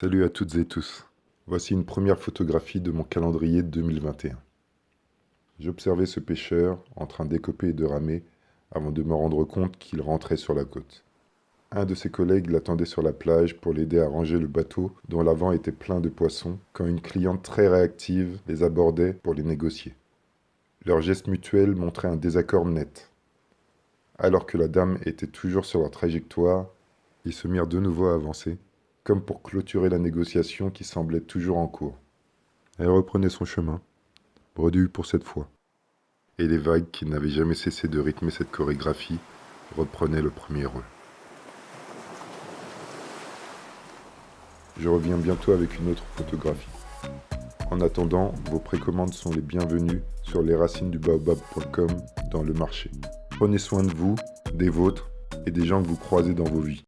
Salut à toutes et tous. Voici une première photographie de mon calendrier 2021. J'observais ce pêcheur en train d'écoper et de ramer avant de me rendre compte qu'il rentrait sur la côte. Un de ses collègues l'attendait sur la plage pour l'aider à ranger le bateau dont l'avant était plein de poissons quand une cliente très réactive les abordait pour les négocier. Leur geste mutuel montrait un désaccord net. Alors que la dame était toujours sur leur trajectoire, ils se mirent de nouveau à avancer comme pour clôturer la négociation qui semblait toujours en cours. Elle reprenait son chemin, bredue pour cette fois. Et les vagues qui n'avaient jamais cessé de rythmer cette chorégraphie reprenaient le premier rôle. Je reviens bientôt avec une autre photographie. En attendant, vos précommandes sont les bienvenues sur lesracinesdubaobab.com dans le marché. Prenez soin de vous, des vôtres et des gens que vous croisez dans vos vies.